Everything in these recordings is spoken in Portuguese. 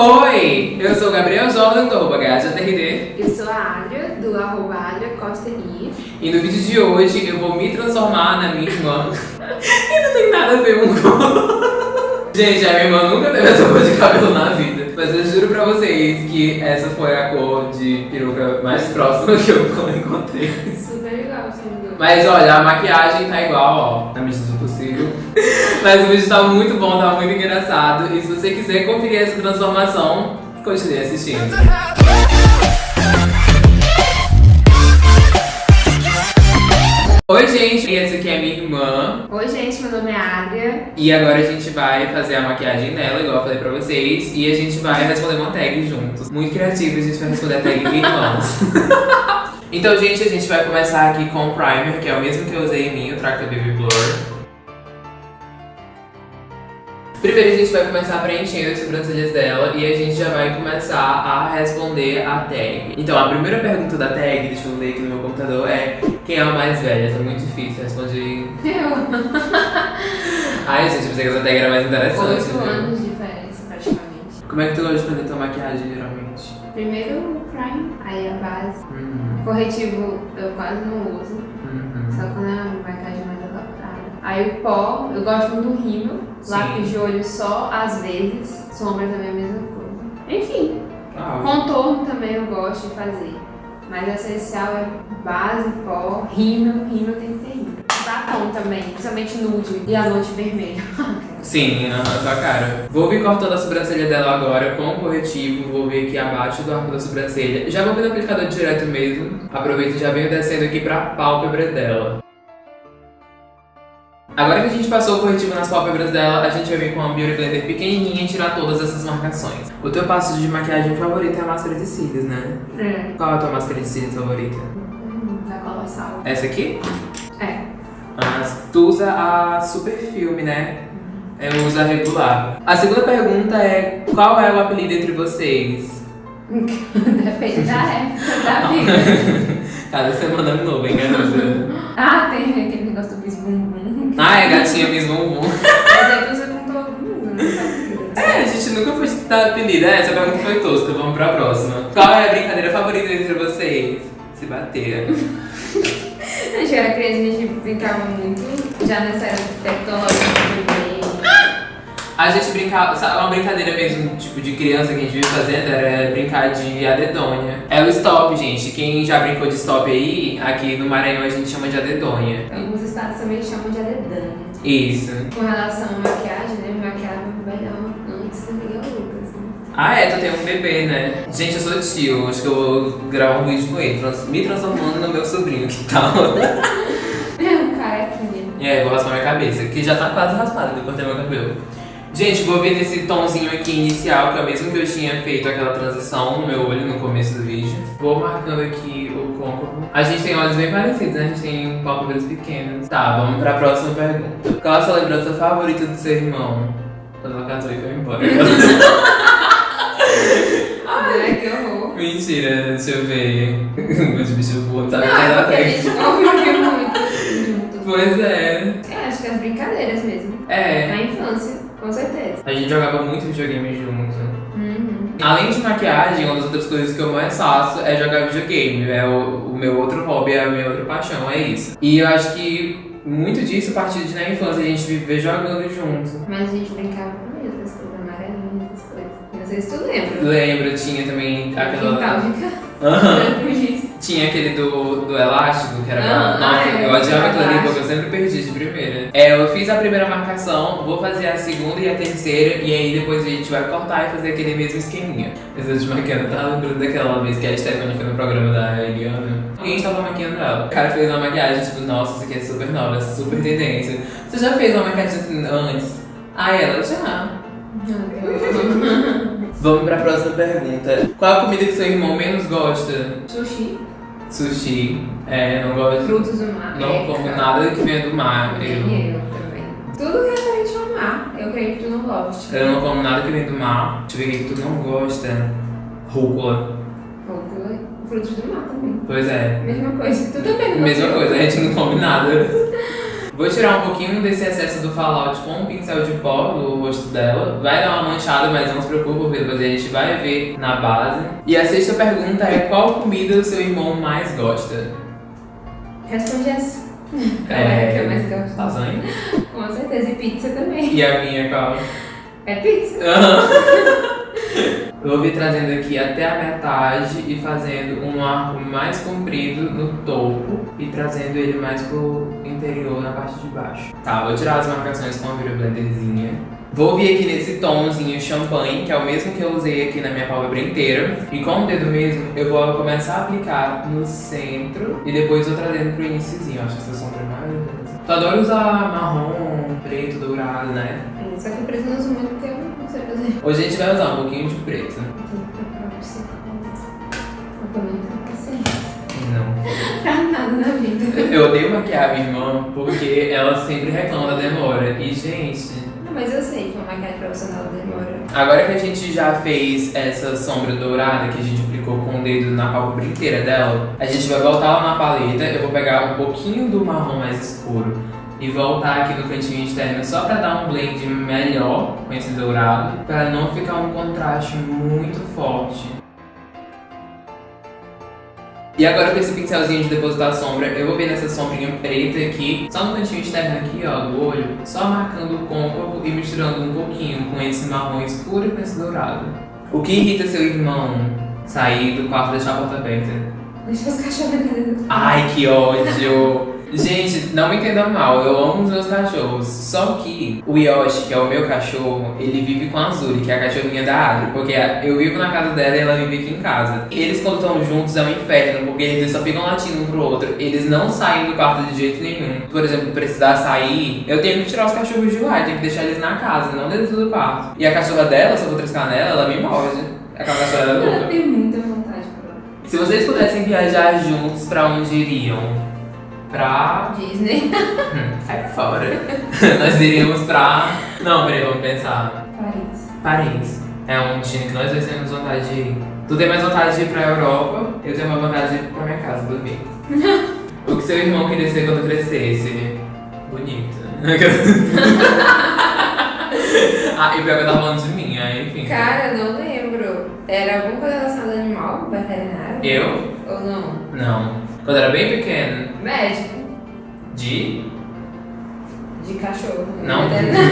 Oi, eu sou o Gabriel Jordan do arroba GajaTRD Eu sou a Adria, do arroba Adria Costa Ni. e no vídeo de hoje eu vou me transformar na minha irmã. e não tem nada a ver um com. Gente, a minha irmã nunca teve essa cor de cabelo na vida. Mas eu juro pra vocês que essa foi a cor de peruca mais próxima que eu encontrei. Super legal, sendo Mas olha, a maquiagem tá igual, ó, na medida do possível. Mas o vídeo tá muito bom, tá muito engraçado. E se você quiser conferir essa transformação, continue assistindo. Oi, gente, essa aqui é minha irmã. Oi, gente, meu nome é Adria. E agora a gente vai fazer a maquiagem dela, igual eu falei pra vocês. E a gente vai responder uma tag juntos. Muito criativo, a gente vai responder a tag irmãos. então, gente, a gente vai começar aqui com o primer, que é o mesmo que eu usei em mim, o Tractor Baby Blur. Primeiro a gente vai começar preenchendo as sobrancelhas dela e a gente já vai começar a responder a tag. Então a primeira pergunta da tag, deixa eu ler aqui no meu computador, é quem é a mais velha? Tá muito difícil, responde. Eu. Ai gente, eu pensei que essa tag era mais interessante. Oito viu? anos de diferença, praticamente. Como é que tu gosta de fazer tua maquiagem geralmente? Primeiro o prime, aí a base. Uhum. Corretivo eu quase não uso, Uhum. só quando é uma maquiagem. Aí o pó, eu gosto muito do rímel. Lápis de olho só às vezes. Sombra também é a mesma coisa. Enfim, Ah, Contorno também eu gosto de fazer. Mas o essencial é base, pó, rímel. Rímel tem que ter rímel. Batom também, principalmente nude e a noite vermelha. Sim, aham, tua cara. Vou vir cortando a sobrancelha dela agora com o corretivo, vou vir aqui abaixo do arco da sobrancelha. Já vou vir no aplicador direto mesmo. Aproveito e já venho descendo aqui pra pálpebra dela. Agora que a gente passou o corretivo nas pálpebras dela, a gente vai vir com uma Beauty Blender pequenininha e tirar todas essas marcações. O teu passo de maquiagem favorito é a máscara de cílios, né? É. Qual é a tua máscara de cílios favorita? Hum, Da colossal. Essa aqui? É. Ah, tu usa a Super Filme, né? Eu uso a regular. A segunda pergunta é: qual é o apelido entre vocês? Depende da época da vida. Cada semana é um novo, hein, garota? Ah, tem aquele negócio do bis é gatinha Miss Bumbum. Mas aí você com todo mundo, não sabe? É, a gente nunca foi dar apelido. É, essa pergunta foi tosca, vamos pra próxima. Qual é a brincadeira favorita entre vocês? Se bater. A gente era criança, a gente brincava muito. Já nessa era tecnológica. A gente brincava, sabe, uma brincadeira mesmo, tipo, de criança que a gente vive fazendo era brincar de adedonha. É o stop, gente. Quem já brincou de stop aí, aqui no Maranhão a gente chama de adedonha. Alguns estados também chamam de adedânia. Isso. Com relação à maquiagem, né? Me maquiava melhor antes do Miguel Lucas. Né? Ah, é, tu tem um bebê, né? Gente, eu sou tio, acho que eu vou gravar um vídeo com ele, me transformando no meu sobrinho, que tal? É um carequinha. E aí, vou raspar minha cabeça, que já tá quase raspada, eu cortei meu cabelo. Gente, vou vir nesse tomzinho aqui inicial, que é o mesmo que eu tinha feito aquela transição no meu olho no começo do vídeo. Vou marcando aqui o côncavo. A gente tem olhos bem parecidos, né? A gente tem pálpebras pequenas. Tá, vamos pra próxima pergunta. Qual a sua lembrança favorita do seu irmão? Quando ela casou e foi embora. Ai, que horror. Mentira, deixa eu ver. Meus bichos burros, sabe? Não, porque a gente conviveu muito juntos. Pois é. É, acho que as brincadeiras mesmo. É. Na infância, com certeza. A gente jogava muito videogame junto. Uhum. Além de maquiagem, uma das outras coisas que eu mais faço é jogar videogame. É o, o meu outro hobby, é a minha outra paixão, é isso. E eu acho que muito disso partiu de na infância, a gente viver jogando junto. Mas a gente brincava mesmo, as coisas amarelinhas, essas coisas. Não sei se tu lembra. Lembra, tinha também aquela. Quintal de casa. Aham. Tinha aquele do, do elástico, que era pra. Ah, Nossa, ah, é, eu odiava aquilo ali porque eu sempre perdi de primeira. É, eu fiz a primeira marcação, vou fazer a segunda e a terceira, e aí depois a gente vai cortar e fazer aquele mesmo esqueminha. Essa de maquiando, tá lembrando daquela vez que a Stephanie foi no programa da Eliana? E a gente tava maquiando ela. O cara fez uma maquiagem, tipo, nossa, isso aqui é super nova, é super tendência. Você já fez uma maquiagem assim antes? Ah, ela já. Vamos pra próxima pergunta. Qual a comida que seu irmão menos gosta? Sushi, Sushi. É, não gosto. frutos do mar. Não eca. como nada que venha do mar. Eu, eu também. Tudo que é referente ao mar, eu creio que tu não gosta. eu não como nada que vem do mar. Deixa eu ver o que tu não gosta. Rúcula. Rúcula, frutos do mar também. Pois é. Mesma coisa. Tu também não Mesma coisa, a gente não come nada. Vou tirar um pouquinho desse excesso do fallout com um pincel de pó do rosto dela. Vai dar uma manchada, mas não se preocupe, porque depois a gente vai ver na base. E a sexta pergunta é qual comida o seu irmão mais gosta? Responde essa. Qual É, é que eu mais gosto? Lasanha. Com certeza. E pizza também. E a minha qual? É pizza. Eu vou vir trazendo aqui até a metade e fazendo um arco mais comprido no topo e trazendo ele mais pro interior na parte de baixo. Tá, vou tirar as marcações com a Vira Blenderzinha. Vou vir aqui nesse tomzinho champanhe, que é o mesmo que eu usei aqui na minha pálpebra inteira. E com o dedo mesmo, eu vou começar a aplicar no centro e depois vou trazendo pro iniciozinho. Acho essa sombra maravilhosa. Tu adora usar marrom, preto, dourado, né? Só que eu uso muito porque eu fazer. Hoje a gente vai usar um pouquinho de preto. Tem que procurar pra você. Eu também tenho paciência. Não. Pra nada na vida. Eu odeio maquiar minha irmã porque ela sempre reclama da demora. E, gente, Não, mas eu sei que uma maquiagem profissional demora. agora que a gente já fez essa sombra dourada que a gente aplicou com o dedo na pálpebra inteira dela, a gente vai voltar lá na paleta. Eu vou pegar um pouquinho do marrom mais escuro e voltar aqui no cantinho externo só pra dar um blend melhor com esse dourado, pra não ficar um contraste muito forte. E agora com esse pincelzinho de depositar sombra, eu vou vir nessa sombrinha preta aqui, só no cantinho externo aqui, ó, do olho, só marcando o côncavo e misturando um pouquinho com esse marrom escuro e com esse dourado. O que irrita seu irmão sair do quarto e deixar a porta aberta? Deixa os cachorros. Ai, que ódio! Gente, não me entendam mal, eu amo os meus cachorros. Só que o Yoshi, que é o meu cachorro, ele vive com a Azuri, que é a cachorrinha da Adri. Porque eu vivo na casa dela e ela vive aqui em casa. Eles, quando estão juntos, é um inferno, porque eles só ficam latindo um pro outro. Eles não saem do quarto de jeito nenhum. Por exemplo, precisar sair, eu tenho que tirar os cachorros de lá, eu tenho que deixar eles na casa, não dentro do quarto. E a cachorra dela, se eu vou triscar nela, ela me morde. Aquela cachorra é louca. tem muita vontade pra Se vocês pudessem viajar juntos, pra onde iriam? Pra. Disney. Hum, sai fora. nós iríamos pra. Não, peraí, vamos pensar. Paris. Paris. É um destino que nós dois temos vontade de ir. Tu tem mais vontade de ir pra Europa, eu tenho mais vontade de ir pra minha casa dormir. o que seu irmão queria ser quando crescesse? Bonito. ah, e pior que eu tava falando de mim, aí enfim. Cara, eu não lembro. Era alguma coisa relacionada ao animal? Veterinário? Eu? Ou não? Não. Quando era bem pequeno. Médico. De. De cachorro. Não, Veterinário.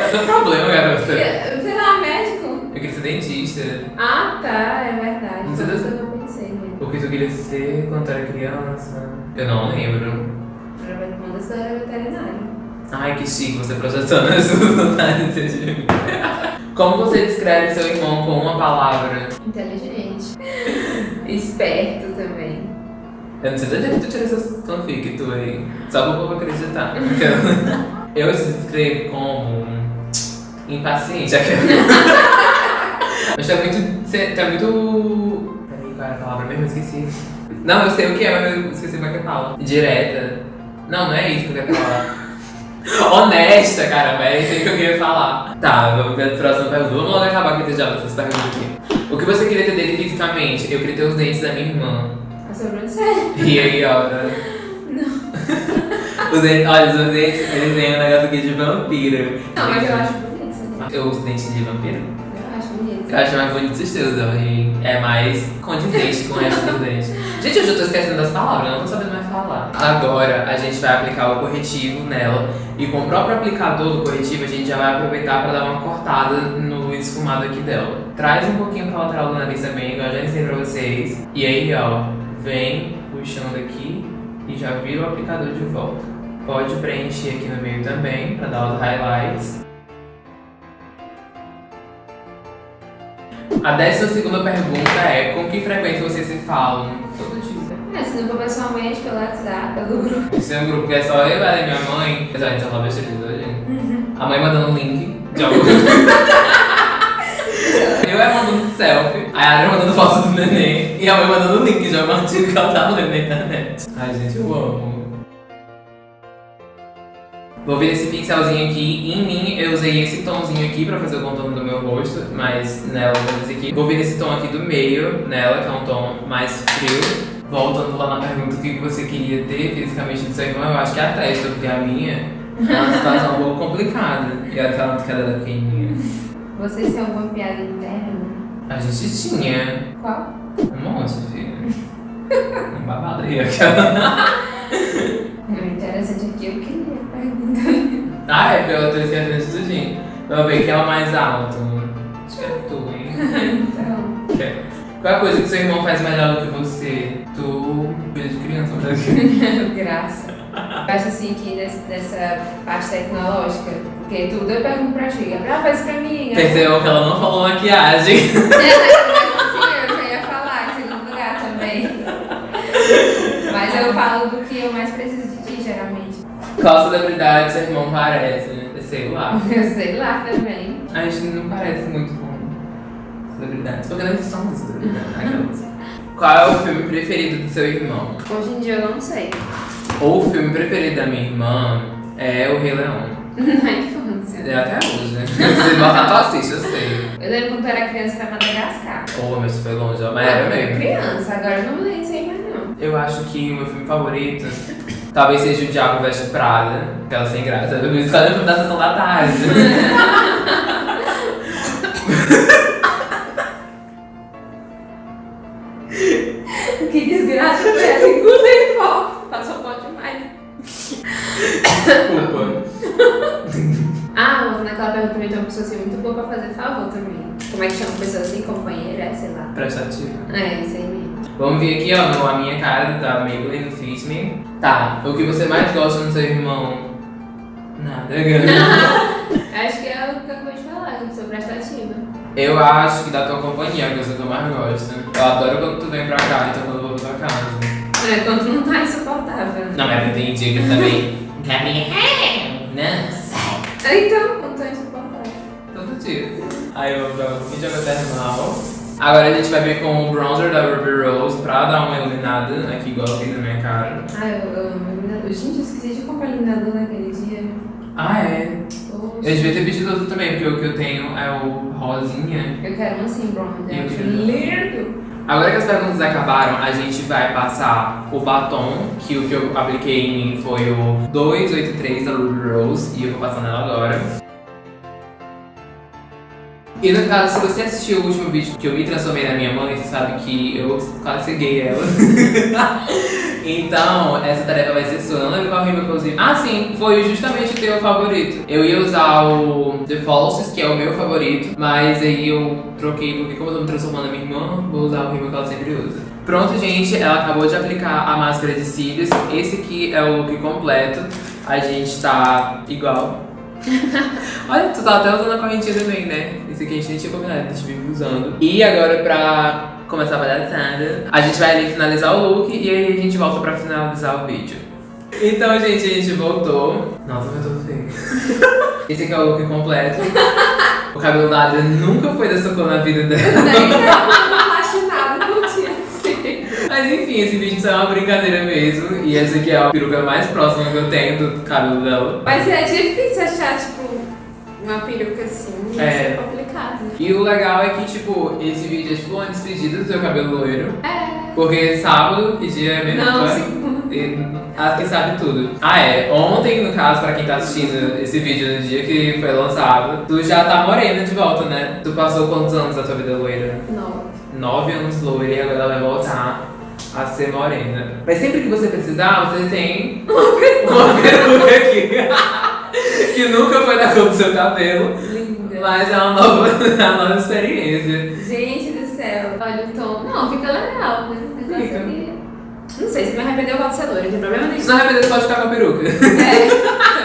Não tem problema, garota. Sei lá, médico. Eu queria ser dentista. Ah, tá, é verdade. Não sei que eu pensei mesmo. O que tu queria ser quando era criança? Eu não lembro. Era uma das era veterinário. Ai, que chique você projetando as suas vontades de mim. Como você descreve seu irmão com uma palavra? Inteligente. Esperto. Eu não sei de onde tu tirou essas fanfic tu aí. Só pra o povo acreditar. Eu se descrevo como impaciente. Mas é muito. É muito. Peraí, qual era a palavra mesmo? Eu esqueci. Não, eu sei o que é, mas eu esqueci como é que fala. Direta. Não, não é isso que eu quero falar. Honesta, caramba, é isso aí que eu queria falar. Tá, vamos ver a próxima pergunta. Vamos logo acabar aqui já essas perguntas aqui. O que você queria ter dele fisicamente? Eu queria ter os dentes da minha irmã. A sobrancelha. E aí, ó. né? Não. Os dentes, olha, os dentes, eles têm um negócio aqui de vampiro. Não, mas eu acho bonito. sabe? Eu uso dente de vampiro? Eu acho bonito. Eu acho mais bonito os teus, é mais condizente com o resto dos dentes. Gente, hoje eu tô esquecendo das palavras, eu não tô sabendo mais falar. Agora a gente vai aplicar o corretivo nela e com o próprio aplicador do corretivo a gente já vai aproveitar pra dar uma cortada no esfumado aqui dela. Traz um pouquinho pra lateral do nariz também, igual eu já ensinei pra vocês. E aí, ó, vem puxando aqui e já vira o aplicador de volta. Pode preencher aqui no meio também pra dar os highlights. A décima segunda pergunta é: com que frequência vocês se falam? Todo dia. É, se não for pessoalmente, pelo WhatsApp, pelo grupo. Esse é um grupo que é só eu, ela e minha mãe. Apesar de só falar besteira hoje. A mãe mandando um link de algum. eu é mandando selfie, a Adria mandando foto do neném e a mãe mandando um link algum artigo que ela tava lendo na internet. Ai, gente, eu amo. Vou vir esse pincelzinho aqui. Em mim, eu usei esse tomzinho aqui pra fazer o contorno do meu rosto, mas nela eu vou fazer aqui. Vou vir esse tom aqui do meio, nela, que é um tom mais frio. voltando lá na pergunta o que você queria ter fisicamente do seu irmão, eu acho que é a testa, porque a minha é uma situação um pouco complicada. E aquela que era da pequenininha. Vocês têm alguma piada interna? A gente tinha Qual? um monte, filho. Um babado aí, aquela. O interessante aqui eu queria perguntar. Ah, é, porque eu tô esquecendo de tudinho. Vamos ver quem é o mais alto. Acho que é tu, hein? Então, é- Qual é a coisa que seu irmão faz melhor do que você? Tu, filho de criança, mas graça. Eu acho assim que nessa parte tecnológica, porque tudo eu pergunto pra ti. Gabriel, faz pra mim. percebeu que ela não falou maquiagem. Sim, eu já ia falar em segundo lugar também. Mas eu falo do que eu mais preciso de ti, geralmente. Qual celebridade seu irmão parece? né? Sei lá. Eu sei lá também. A gente não parece muito com celebridades, porque nós somos celebridades. aquelas. Qual é o filme preferido do seu irmão? Hoje em dia eu não sei. Ou o filme preferido da minha irmã é O Rei Leão. Na infância. É até hoje, né? Se botar, tu assiste, eu sei. Eu lembro quando eu era criança pra Madagascar. Pô, mas foi longe, ó. mas era Eu mesmo. criança, agora eu não nem sei mais não. Eu acho que o meu filme favorito talvez seja O Diabo Veste Prada, aquela sem graça. Eu me escolhi o filme da sessão da tarde. Pergunta também tem uma pessoa assim muito boa pra fazer favor também. Como é que chama pessoa assim? Companheira? É, sei lá. Prestativo. É, isso aí mesmo. Vamos ver aqui, ó, no- a minha cara da Maybelline Fit Me. Tá, o que você mais gosta no seu irmão? Nada. Acho que é o que eu acabei de falar, eu sou prestativa. Eu acho que da tua companhia é a coisa que eu mais gosto. Eu adoro quando tu vem pra cá, então quando eu vou pra tua casa. É, quando não tá insuportável. Não, mas tem dia que também. Gabriel, não sai. Então, quando Aí eu um vídeo maternal. Agora a gente vai ver com o bronzer da Ruby Rose pra dar uma iluminada aqui igual eu fiz na minha cara. Ah, eu amo iluminador. Gente, eu esqueci de comprar iluminador naquele dia. Ah, é. Poxa. Eu devia ter pedido outro também, porque o que eu tenho é o rosinha. Eu quero um assim, bronze. Eu acho queria. lindo. Agora que as perguntas acabaram, a gente vai passar o batom, que o que eu apliquei em mim foi o 283 da Ruby Rose, e eu vou passar nela agora. E no caso, se você assistiu o último vídeo que eu me transformei na minha mãe, você sabe que eu quase ceguei ela. então, essa tarefa vai ser sua. Não lembro qual rima que eu usei. Ah, sim, foi justamente o teu favorito. Eu ia usar o The Falses, que é o meu favorito, mas aí eu troquei, porque como eu tô me transformando na minha irmã, vou usar o rima que ela sempre usa. Pronto, gente, ela acabou de aplicar a máscara de cílios. Esse aqui é o look completo. A gente tá igual. Olha, tu tá até usando a correntinha também, né? Esse aqui a gente nem tinha combinado, a gente vive usando. E agora pra começar a palhaçada, a gente vai ali finalizar o look e aí a gente volta pra finalizar o vídeo. Então, gente, a gente voltou. Nossa, eu tô feio. Esse aqui é o look completo. O cabelo da Adria nunca foi dessa cor na vida dela. Nem não acho nada, não tinha sido. Mas enfim, esse vídeo só é uma brincadeira mesmo. E essa aqui é a peruca mais próxima que eu tenho do cabelo dela. Mas é difícil achar, tipo, uma peruca assim. É. é complicado. né? E o legal é que, tipo, esse vídeo é tipo uma despedida do seu cabelo loiro. É. Porque sábado, que dia é mesmo? Não, Vai? segundo. E- Ah, que sabe tudo. Ah, é. Ontem, no caso, pra quem tá assistindo esse vídeo no dia que foi lançado, tu já tá morena de volta, né? Tu passou quantos anos da tua vida loira? Não. Nove anos loira e agora ela vai voltar a ser morena. Mas sempre que você precisar, você tem uma peruca aqui. que nunca foi da cor do seu cabelo, Linda. mas é uma nova, uma nova experiência. Gente do céu. Olha o tom. Não, fica legal, né? O Fica. Não sei, se me arrependeu, eu volto ser loira, não tem problema nenhum. Se não arrepender, você pode ficar com a peruca. É,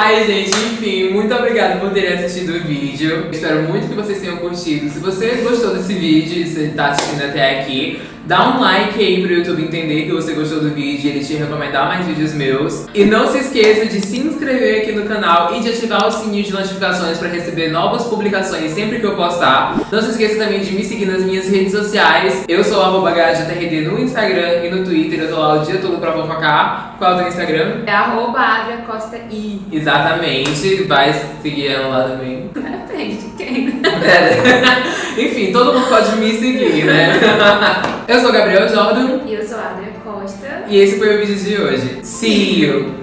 Ai, gente, enfim, muito obrigada por terem assistido o vídeo. Espero muito que vocês tenham curtido. Se você gostou desse vídeo e você tá assistindo até aqui, dá um like aí pro YouTube entender que você gostou do vídeo e ele te recomendar mais vídeos meus. E não se esqueça de se inscrever aqui no canal e de ativar o sininho de notificações para receber novas publicações sempre que eu postar. Não se esqueça também de me seguir nas minhas redes sociais. Eu sou arroba no Instagram e no Twitter. Eu tô lá o dia todo pra fofocar. Qual é o teu Instagram? É arroba Costa I. Exatamente, vai seguir ela lá também. Depende de quem. É. Enfim, todo mundo pode me seguir, né? eu sou Gabriel Jordan. E eu sou a Adria Costa. E esse foi o vídeo de hoje. See you!